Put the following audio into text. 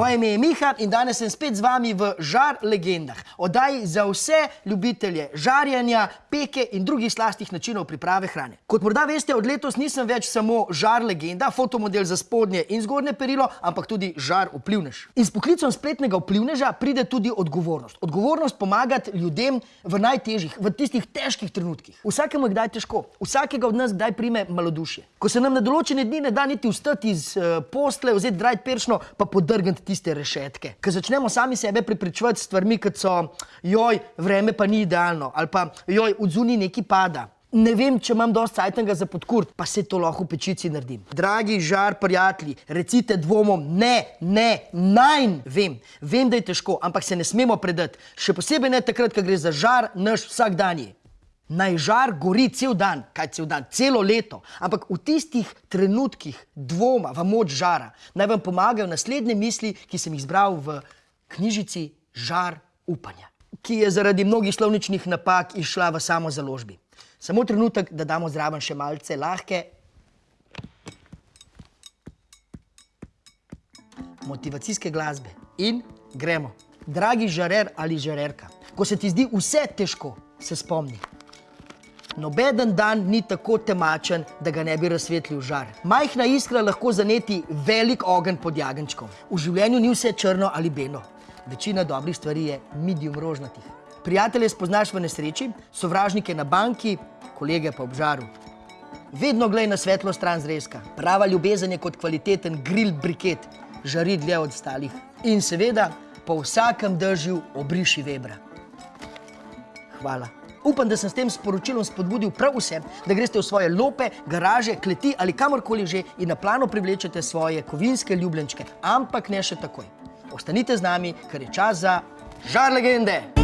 Moje ime je Miha in danes sem spet z vami v Žar legendah. Oddaji za vse ljubitelje žarjenja, peke in drugih slastih načinov priprave hrane. Kot morda veste, od letos nisem več samo žar legenda, fotomodel za spodnje in zgornje perilo, ampak tudi žar vplivnež. In s poklicom spletnega vplivneža pride tudi odgovornost. Odgovornost pomagati ljudem v najtežjih, v tistih težkih trenutkih. Vsakemu je kdaj težko, vsakega od nas kdaj prime malodušje. Ko se nam na določene dni ne da niti vstati iz uh, posle, vzeti drajt peršno, pa podrgniti tiste rešetke. Ker začnemo sami sebe prepričevati s stvarmi, kot so, joj, vreme pa ni idealno, ali pa, joj, od zunaj neki pada. Ne vem, če imam dosti cajtanga za podkurt, pa se to lahko v pečici naredim. Dragi žar prijatelji, recite dvomom, ne, ne, najn, vem, vem, da je težko, ampak se ne smemo predati. Še posebej ne takrat, ko gre za žar naš vsakdanji. Naj žar gori cel dan, kaj cel dan, celo leto, ampak v tistih trenutkih dvoma v moč žara naj vam pomagajo naslednje misli, ki sem jih zbral v knjižici Žar upanja, ki je zaradi mnogih slovničnih napak išla v samo založbi. Samo trenutek, da damo zraven še malce lahke motivacijske glasbe in gremo. Dragi žarer ali žarerka, ko se ti zdi vse težko, se spomni. Nobeden dan ni tako temačen, da ga ne bi razsvetlil žar. Majhna iskra lahko zaneti velik ogenj pod jagenčkom. V življenju ni vse črno ali belo. Večina dobrih stvari je medium rožnatih. Prijatelje spoznaš v nesreči, sovražnike na banki, kolege pa ob žaru. Vedno glej na svetlo stran zrezka. Prava ljubezen je kot kvaliteten grill briket, žari dlje od stalih. In seveda, po vsakem držju obriši vebra. Hvala. Upam, da sem s tem sporočilom spodbudil prav vse, da greste v svoje lope, garaže, kleti ali kamorkoli že in na plano privlečete svoje kovinske ljubljenčke. Ampak ne še takoj. Ostanite z nami, ker je čas za žar legende.